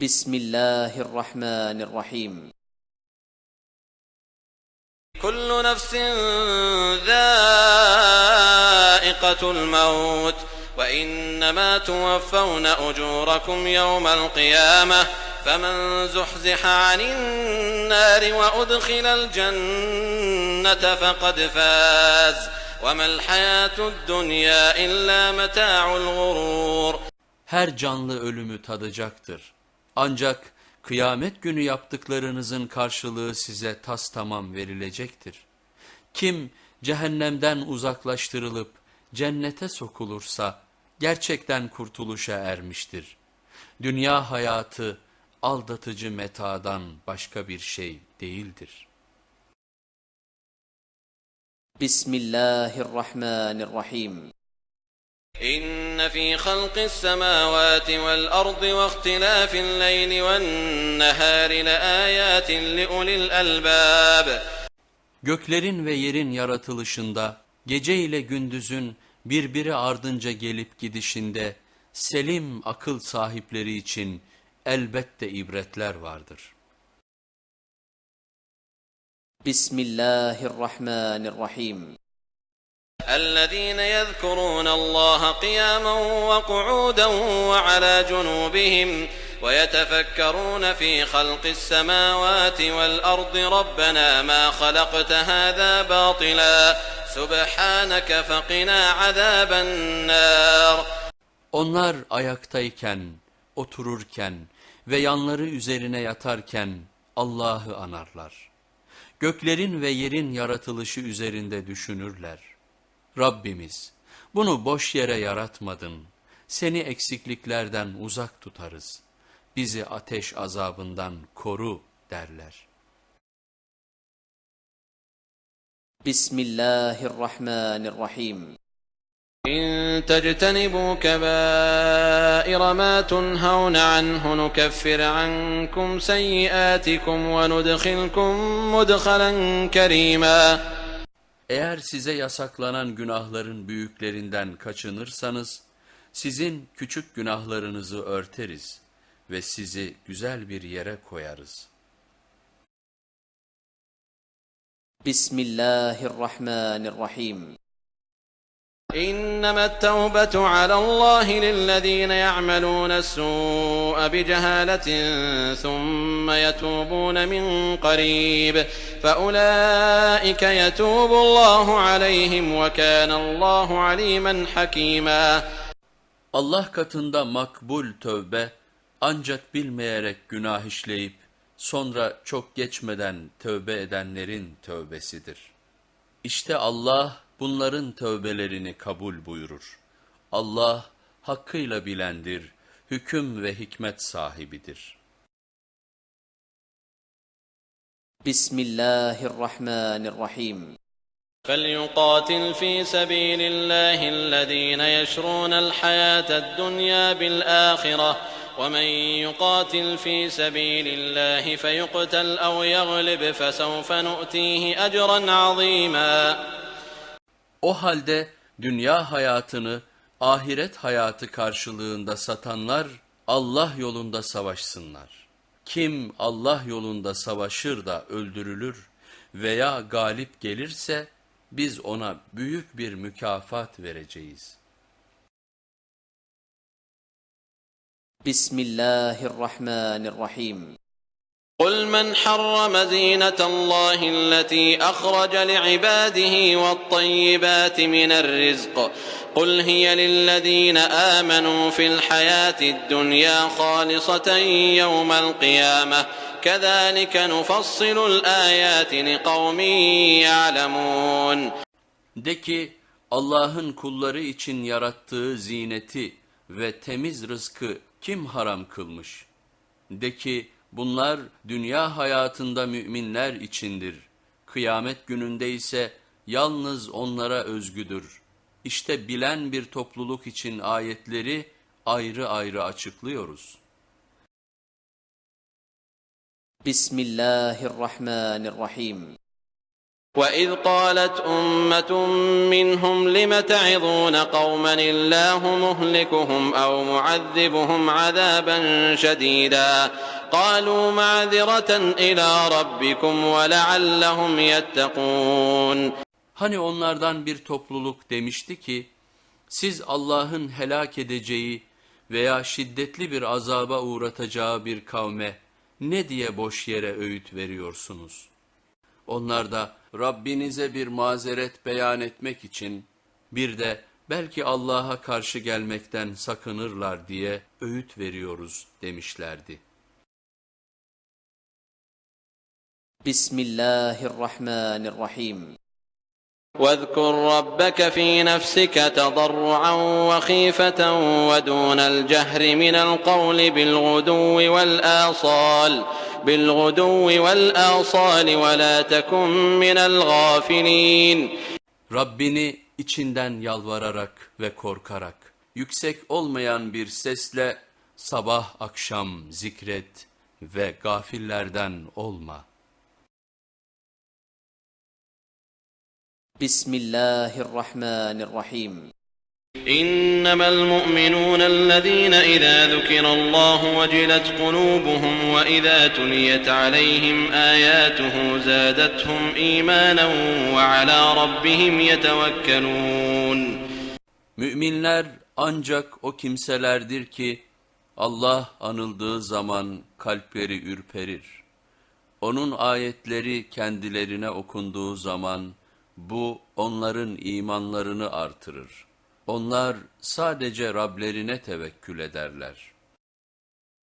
بسم الله الرحمن الرحيم. كل نفس ذائقة الموت وإنما توفون أجوركم يوم القيامة فمن زحزح عن النار وأدخل الجنة فقد فاز. وما الحياة الدنيا إلا متاع الغرور. Her canlı ölümü tadacaktır. Ancak kıyamet günü yaptıklarınızın karşılığı size tas tamam verilecektir. Kim cehennemden uzaklaştırılıp cennete sokulursa gerçekten kurtuluşa ermiştir. Dünya hayatı aldatıcı metadan başka bir şey değildir. Bismillahirrahmanirrahim. إن في خلق السماوات والأرض واختلاف الليل والنهار لآيات لأولي الألباب Göklerin ve yerin yaratılışında, gece ile gündüzün birbiri ardınca gelip gidişinde, selim akıl sahipleri için elbette ibretler vardır. بسم الله الرحمن الرحيم الذين يذكرون الله قياما وقعودا وعلى جنوبهم ويتفكرون في خلق السماوات والأرض ربنا ما خلقت هذا باطلا سبحانك فقنا عذاب النار Onlar ayaktayken, otururken ve yanları üzerine yatarken Allah'ı anarlar. Göklerin ve yerin yaratılışı üzerinde düşünürler. Rabbimiz, bunu boş yere yaratmadın. Seni eksikliklerden uzak tutarız. Bizi ateş azabından koru derler. بسم الله الرحمن الرحيم إن تجتنبوا كبائر ما تنهون عنه نكفر عنكم سيئاتكم وندخلكم مدخلا كريما eğer size yasaklanan günahların büyüklerinden kaçınırsanız sizin küçük günahlarınızı örteriz ve sizi güzel bir yere koyarız. Bismillahirrahmanirrahim. إنما التوبة على الله للذين يعملون السوء بجهالة ثم يتوبون من قريب فأولئك يتوب الله عليهم وكان الله عليما حكيما Allah katında makbul tövbe ancak bilmeyerek günah işleyip sonra çok geçmeden tövbe edenlerin tövbesidir. İşte Allah bunların tövbelerini kabul buyurur. Allah hakkıyla bilendir, hüküm ve hikmet sahibidir. بسم الله الرحمن الرحيم فليقاتل في سبيل الله الذين يشرون الحياة الدنيا بالآخرة ومن يقاتل في سبيل الله فيقتل أو يغلب فسوف نؤتيه أجرا عظيما O halde dünya hayatını ahiret hayatı karşılığında satanlar Allah yolunda savaşsınlar. Kim Allah yolunda savaşır da öldürülür veya galip gelirse biz ona büyük bir mükafat vereceğiz. Bismillahirrahmanirrahim. قل من حرم زينة الله التي أخرج لعباده والطيبات من الرزق قل هي للذين آمنوا في الحياة الدنيا خالصة يوم القيامة كذلك نفصل الآيات لقوم يعلمون De ki Allah'ın kulları için yarattığı zineti ve temiz rızkı kim haram kılmış? De ki bunlar dünya hayatında müminler içindir. Kıyamet gününde ise yalnız onlara özgüdür. İşte bilen bir topluluk için ayetleri ayrı ayrı açıklıyoruz. بسم الله الرحمن الرحيم وإذ قالت أمة منهم لم تعظون قوما الله مهلكهم أو معذبهم عذابا شديدا قالوا معذرة إلى ربكم ولعلهم يتقون Hani onlardan bir topluluk demişti ki, siz Allah'ın helak edeceği veya şiddetli bir azaba uğratacağı bir kavme ne diye boş yere öğüt veriyorsunuz? Onlar da Rabbinize bir mazeret beyan etmek için bir de belki Allah'a karşı gelmekten sakınırlar diye öğüt veriyoruz demişlerdi. بسم الله الرحمن الرحيم واذكر ربك في نفسك تضرعا وخيفة ودون الجهر من القول بالغدو والآصال بالغدو والآصال ولا تكن من الغافلين Rabbini içinden yalvararak ve korkarak, yüksek olmayan bir sesle sabah akşam zikret ve gafillerden olma. بسم الله الرحمن الرحيم إنما المؤمنون الذين إذا ذكر الله وجلت قلوبهم وإذا تليت عليهم آياته زادتهم إيمانا وعلى ربهم يتوكلون Müminler ancak o kimselerdir ki Allah anıldığı zaman kalpleri ürperir. Onun ayetleri kendilerine okunduğu zaman bu onların imanlarını artırır. Onlar sadece Rablerine tevekkül ederler.